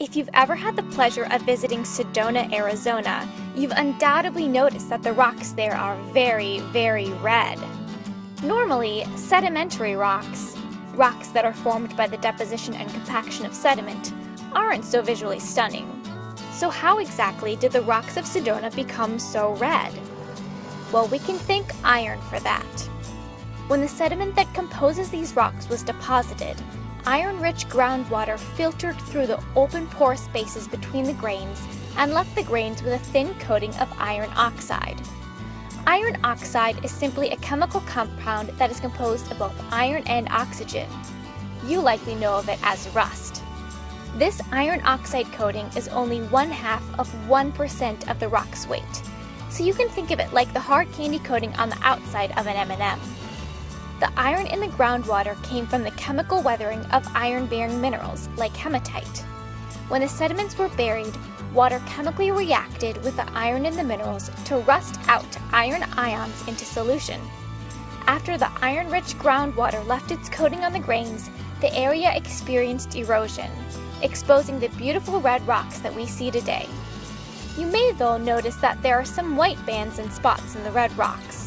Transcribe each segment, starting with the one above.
If you've ever had the pleasure of visiting Sedona, Arizona, you've undoubtedly noticed that the rocks there are very, very red. Normally, sedimentary rocks, rocks that are formed by the deposition and compaction of sediment, aren't so visually stunning. So how exactly did the rocks of Sedona become so red? Well, we can thank iron for that. When the sediment that composes these rocks was deposited, Iron-rich groundwater filtered through the open pore spaces between the grains and left the grains with a thin coating of iron oxide. Iron oxide is simply a chemical compound that is composed of both iron and oxygen. You likely know of it as rust. This iron oxide coating is only one half of 1% of the rock's weight, so you can think of it like the hard candy coating on the outside of an M&M. The iron in the groundwater came from the chemical weathering of iron-bearing minerals, like hematite. When the sediments were buried, water chemically reacted with the iron in the minerals to rust out iron ions into solution. After the iron-rich groundwater left its coating on the grains, the area experienced erosion, exposing the beautiful red rocks that we see today. You may though notice that there are some white bands and spots in the red rocks.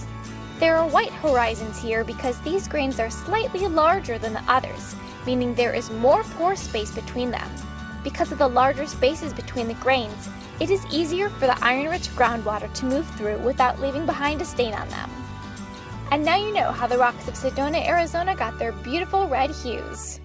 There are white horizons here because these grains are slightly larger than the others, meaning there is more pore space between them. Because of the larger spaces between the grains, it is easier for the iron-rich groundwater to move through without leaving behind a stain on them. And now you know how the rocks of Sedona, Arizona got their beautiful red hues.